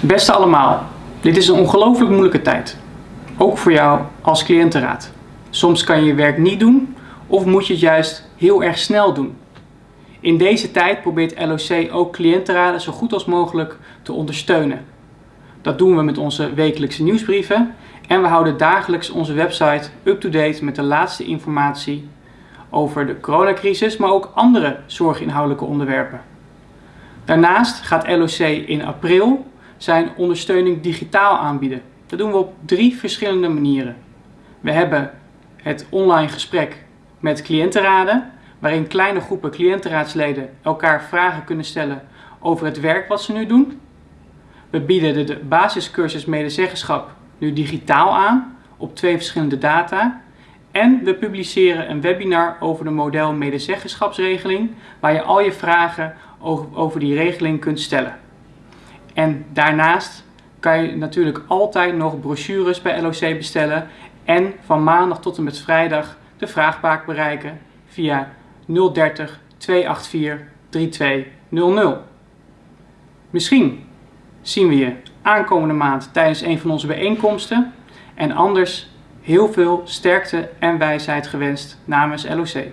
Beste allemaal, dit is een ongelooflijk moeilijke tijd. Ook voor jou als cliëntenraad. Soms kan je je werk niet doen of moet je het juist heel erg snel doen. In deze tijd probeert LOC ook cliëntenraden zo goed als mogelijk te ondersteunen. Dat doen we met onze wekelijkse nieuwsbrieven en we houden dagelijks onze website up-to-date met de laatste informatie over de coronacrisis, maar ook andere zorginhoudelijke onderwerpen. Daarnaast gaat LOC in april zijn ondersteuning digitaal aanbieden. Dat doen we op drie verschillende manieren. We hebben het online gesprek met cliëntenraden, waarin kleine groepen cliëntenraadsleden elkaar vragen kunnen stellen over het werk wat ze nu doen. We bieden de basiscursus medezeggenschap nu digitaal aan op twee verschillende data. En we publiceren een webinar over de model medezeggenschapsregeling, waar je al je vragen over die regeling kunt stellen. En daarnaast kan je natuurlijk altijd nog brochures bij LOC bestellen en van maandag tot en met vrijdag de vraagbaak bereiken via 030 284 3200. Misschien zien we je aankomende maand tijdens een van onze bijeenkomsten en anders heel veel sterkte en wijsheid gewenst namens LOC.